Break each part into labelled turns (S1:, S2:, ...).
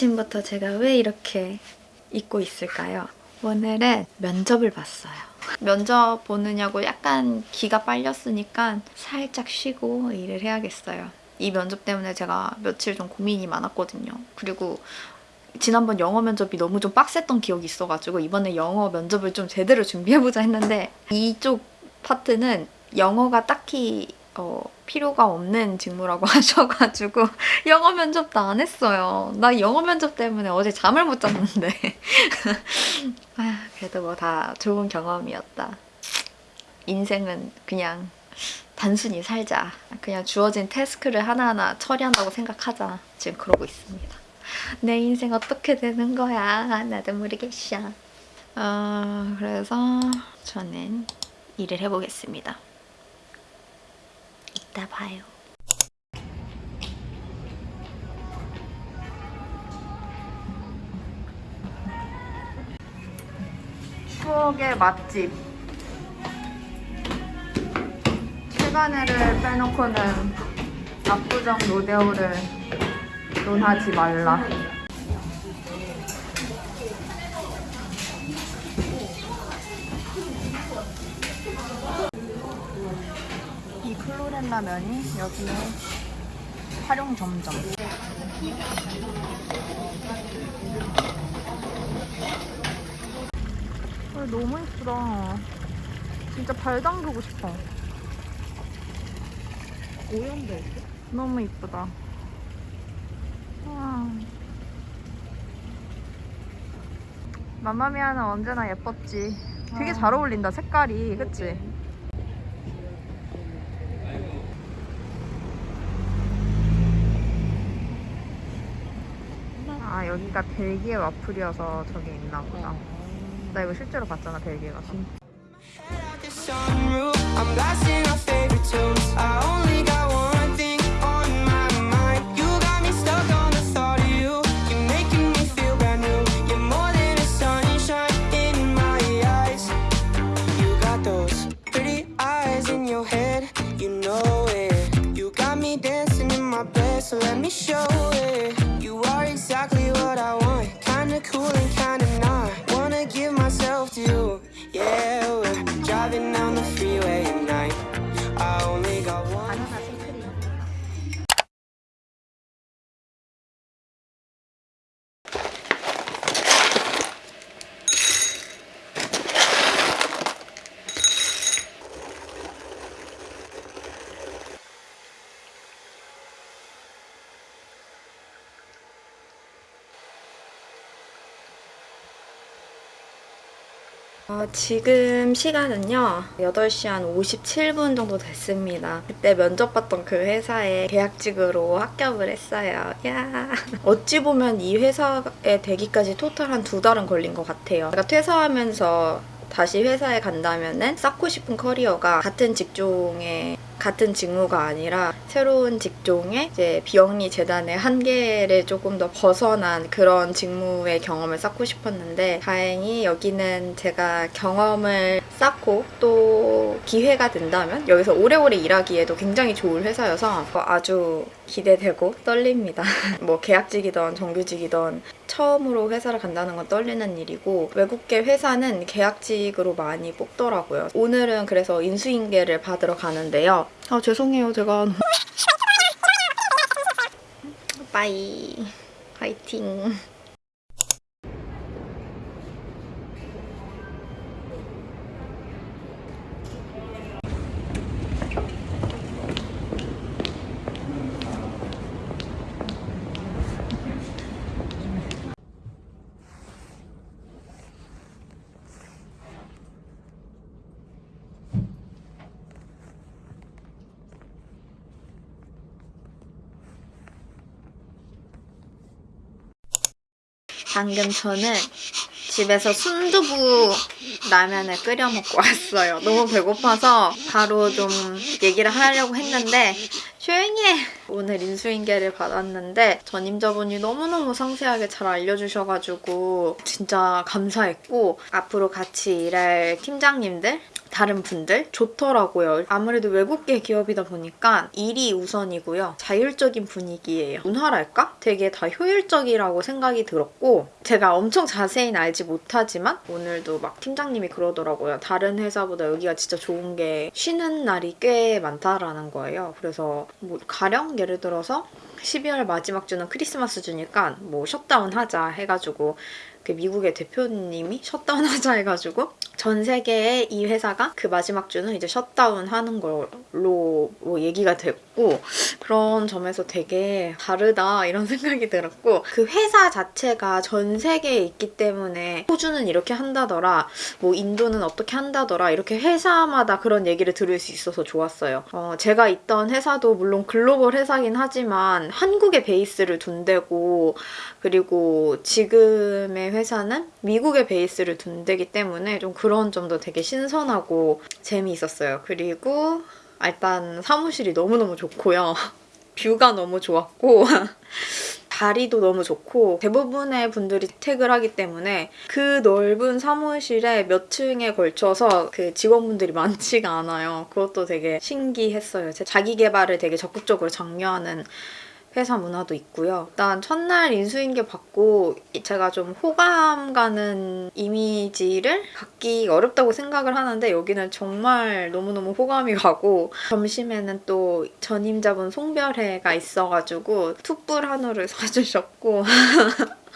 S1: 아침부터 제가 왜 이렇게 입고 있을까요? 오늘은 면접을 봤어요. 면접 보느냐고 약간 기가 빨렸으니까 살짝 쉬고 일을 해야겠어요. 이 면접 때문에 제가 며칠 좀 고민이 많았거든요. 그리고 지난번 영어 면접이 너무 좀 빡셌던 기억이 있어가지고 이번에 영어 면접을 좀 제대로 준비해보자 했는데 이쪽 파트는 영어가 딱히 어, 필요가 없는 직무라고 하셔가지고 영어 면접도 안 했어요. 나 영어 면접 때문에 어제 잠을 못 잤는데 아, 그래도 뭐 다 좋은 경험이었다. 인생은 그냥 단순히 살자. 그냥 주어진 태스크를 하나하나 처리한다고 생각하자. 지금 그러고 있습니다. 내 인생 어떻게 되는 거야? 나도 모르겠어. 어, 그래서 저는 일을 해보겠습니다. 이따 봐요. 추억의 맛집. 최간회를 빼놓고는 압구정 로데오를 논하지 말라. 클로렌 라면이 여기에 활용 점점. 아, 너무 예쁘다. 진짜 발 담그고 싶어.
S2: 오염돼?
S1: 너무 이쁘다. 와. 맘마미아는 언제나 예뻤지. 되게 잘 어울린다, 색깔이. 그치? 아, 여기가 벨기에 와플이어서 저게 있나 보다. 나 이거 실제로 봤잖아, 벨기에 가서.
S3: so let me show it. Cool and kinda
S1: 어, 지금 시간은요 8시 한 57분 정도 됐습니다. 그때 면접 봤던 그 회사에 계약직으로 합격을 했어요. 야. 어찌 보면 이 회사에 되기까지 토탈 한 두 달은 걸린 것 같아요. 제가 퇴사하면서 다시 회사에 간다면은 쌓고 싶은 커리어가 같은 직종에 같은 직무가 아니라 새로운 직종의 이제 비영리 재단의 한계를 조금 더 벗어난 그런 직무의 경험을 쌓고 싶었는데 다행히 여기는 제가 경험을 쌓고 또 기회가 된다면 여기서 오래오래 일하기에도 굉장히 좋은 회사여서 아주 기대되고 떨립니다. 뭐 계약직이던 정규직이던 처음으로 회사를 간다는 건 떨리는 일이고 외국계 회사는 계약직으로 많이 뽑더라고요. 오늘은 그래서 인수인계를 받으러 가는데요. 아 죄송해요 제가 빠이 화이팅 방금 저는 집에서 순두부 라면을 끓여 먹고 왔어요. 너무 배고파서 바로 좀 얘기를 하려고 했는데 조용히 해! 오늘 인수인계를 받았는데 전임자분이 너무너무 상세하게 잘 알려주셔가지고 진짜 감사했고 앞으로 같이 일할 팀장님들 다른 분들 좋더라고요. 아무래도 외국계 기업이다 보니까 일이 우선이고요. 자율적인 분위기예요. 문화랄까? 되게 다 효율적이라고 생각이 들었고 제가 엄청 자세히는 알지 못하지만 오늘도 막 팀장님이 그러더라고요. 다른 회사보다 여기가 진짜 좋은 게 쉬는 날이 꽤 많다라는 거예요. 그래서 뭐 가령 예를 들어서 12월 마지막 주는 크리스마스 주니까 뭐 셧다운 하자 해가지고 그 미국의 대표님이 셧다운 하자 해가지고 전 세계의 이 회사가 그 마지막 주는 이제 셧다운 하는 걸로 뭐 얘기가 됐고 그런 점에서 되게 다르다 이런 생각이 들었고 그 회사 자체가 전 세계에 있기 때문에 호주는 이렇게 한다더라 뭐 인도는 어떻게 한다더라 이렇게 회사마다 그런 얘기를 들을 수 있어서 좋았어요. 어, 제가 있던 회사도 물론 글로벌 회사긴 하지만 한국에 베이스를 둔 데고 그리고 지금의 회사는 미국에 베이스를 둔 데기 때문에 좀 그런 점도 되게 신선하고 재미있었어요. 그리고 일단 사무실이 너무너무 좋고요. 뷰가 너무 좋았고 자리도 너무 좋고 대부분의 분들이 택을 하기 때문에 그 넓은 사무실에 몇 층에 걸쳐서 그 직원분들이 많지가 않아요. 그것도 되게 신기했어요. 제 자기 개발을 되게 적극적으로 장려하는 회사 문화도 있고요. 일단 첫날 인수인계 받고 제가 좀 호감 가는 이미지를 갖기 어렵다고 생각을 하는데 여기는 정말 너무너무 호감이 가고 점심에는 또 전임자분 송별회가 있어가지고 툭불 한우를 사주셨고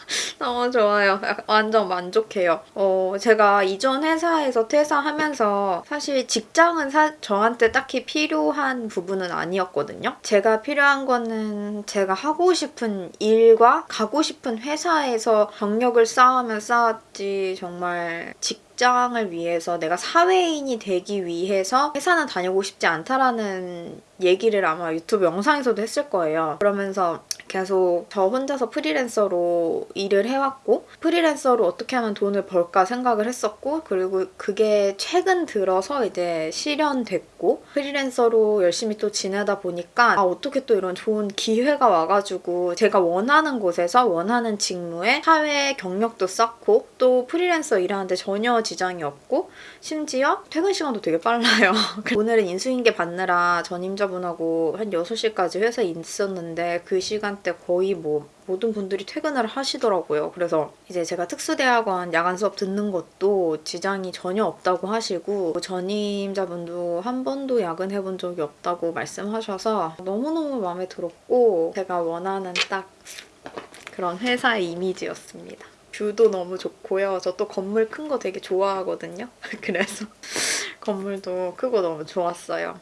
S1: 너무 좋아요. 완전 만족해요. 어, 제가 이전 회사에서 퇴사하면서 사실 직장은 사- 저한테 딱히 필요한 부분은 아니었거든요. 제가 필요한 거는 제가 하고 싶은 일과 가고 싶은 회사에서 경력을 쌓으면 쌓았지 정말 직장을 위해서 내가 사회인이 되기 위해서 회사는 다니고 싶지 않다라는 얘기를 아마 유튜브 영상에서도 했을 거예요. 그러면서 계속 저 혼자서 프리랜서로 일을 해왔고 프리랜서로 어떻게 하면 돈을 벌까 생각을 했었고 그리고 그게 최근 들어서 이제 실현됐고 프리랜서로 열심히 또 지내다 보니까 아 어떻게 또 이런 좋은 기회가 와가지고 제가 원하는 곳에서 원하는 직무에 사회 경력도 쌓고 또 프리랜서 일하는데 전혀 지장이 없고 심지어 퇴근 시간도 되게 빨라요. 오늘은 인수인계 받느라 전임자분하고 한 6시까지 회사에 있었는데 그 시간 대 거의 뭐 모든 분들이 퇴근을 하시더라고요. 그래서 이제 제가 특수대학원 야간 수업 듣는 것도 지장이 전혀 없다고 하시고 전임자분도 한 번도 야근해본 적이 없다고 말씀하셔서 너무너무 마음에 들었고 제가 원하는 딱 그런 회사의 이미지였습니다. 뷰도 너무 좋고요. 저 또 건물 큰 거 되게 좋아하거든요. 그래서 건물도 크고 너무 좋았어요.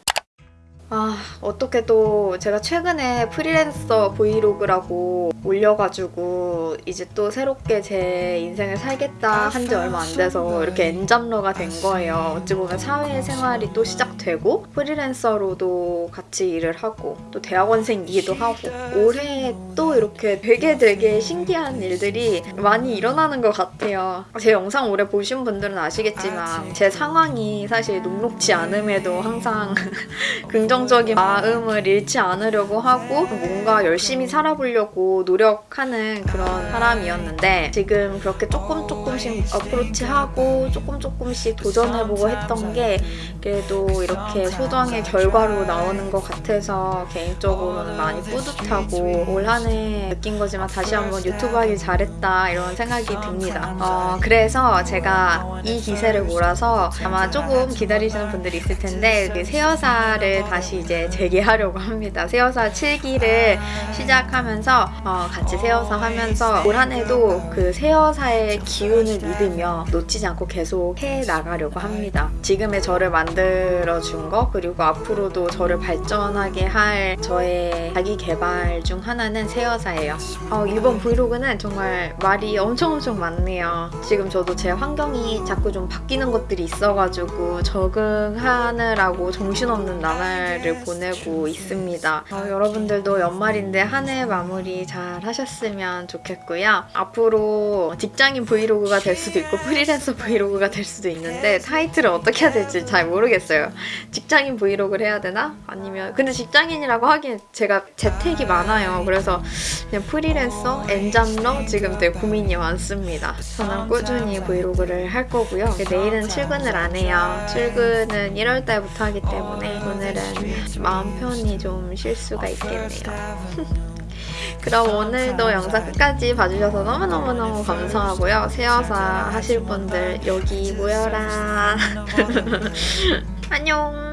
S1: 아, 어떻게 또 제가 최근에 프리랜서 브이로그라고 올려가지고 이제 또 새롭게 제 인생을 살겠다 한 지 얼마 안 돼서 이렇게 N잡러가 된 거예요. 어찌 보면 사회생활이 또 시작되고 프리랜서로도 같이 일을 하고 또 대학원생이기도 하고 올해 또 이렇게 되게 되게 신기한 일들이 많이 일어나는 것 같아요. 제 영상 오래 보신 분들은 아시겠지만 제 상황이 사실 녹록지 않음에도 항상 긍정 적인 마음을 잃지 않으려고 하고 뭔가 열심히 살아보려고 노력하는 그런 사람이었는데 지금 그렇게 조금 조금씩 어프로치하고 조금 조금씩 도전해보고 했던 게 그래도 이렇게 소정의 결과로 나오는 것 같아서 개인적으로는 많이 뿌듯하고 올 한 해 느낀 거지만 다시 한번 유튜브 하길 잘했다 이런 생각이 듭니다. 어, 그래서 제가 이 기세를 몰아서 아마 조금 기다리시는 분들이 있을 텐데 그 새여사를 다시 이제 재개하려고 합니다. 새여사 7기를 시작하면서 어, 같이 새여사 하면서 올 한 해도 그 새여사의 기운을 믿으며 놓치지 않고 계속 해 나가려고 합니다. 지금의 저를 만들어 준 거 그리고 앞으로도 저를 발전하게 할 저의 자기 개발 중 하나는 새여사예요. 어, 이번 브이로그는 정말 말이 엄청 엄청 많네요. 지금 저도 제 환경이 자꾸 좀 바뀌는 것들이 있어가지고 적응하느라고 정신없는 나날 을 보내고 있습니다. 어, 여러분들도 연말인데 한 해 마무리 잘잘 하셨으면 좋겠고요. 앞으로 직장인 브이로그가 될 수도 있고 프리랜서 브이로그가 될 수도 있는데 타이틀을 어떻게 해야 될지 잘 모르겠어요. 직장인 브이로그를 해야 되나? 아니면 근데 직장인이라고 하기엔 제가 재택이 많아요. 그래서 그냥 프리랜서, N잡러 지금 되게 고민이 많습니다. 저는 꾸준히 브이로그를 할 거고요. 내일은 출근을 안 해요. 출근은 1월 달부터 하기 때문에 오늘은 마음 편히 좀 쉴 수가 있겠네요. 그럼 오늘도 영상 끝까지 봐주셔서 너무너무너무 감사하고요. 새여사 하실 분들 여기 모여라. 안녕.